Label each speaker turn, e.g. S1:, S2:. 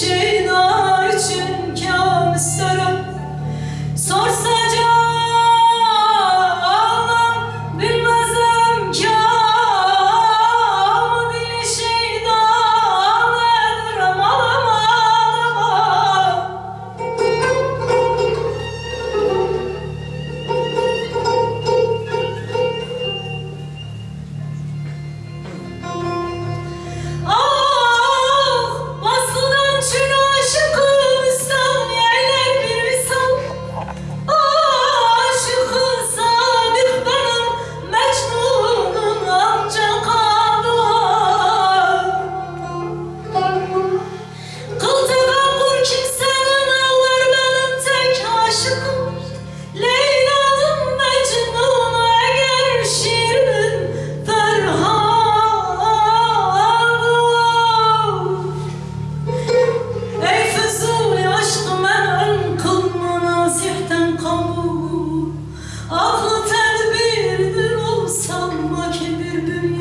S1: canandan Baby.